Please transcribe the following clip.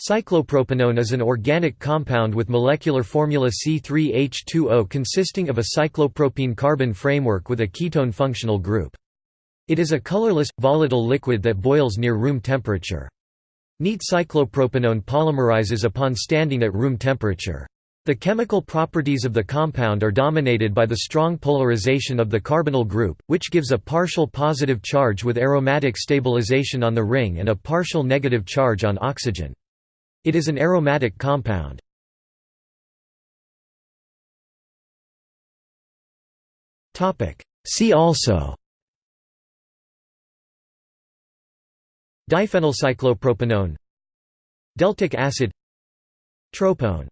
Cyclopropenone is an organic compound with molecular formula C3H2O consisting of a cyclopropene carbon framework with a ketone functional group. It is a colorless, volatile liquid that boils near room temperature. Neat cyclopropenone polymerizes upon standing at room temperature. The chemical properties of the compound are dominated by the strong polarization of the carbonyl group, which gives a partial positive charge with aromatic stabilization on the ring and a partial negative charge on oxygen. It is an aromatic compound. See also. Diphenylcyclopropenone Deltic acid. Tropone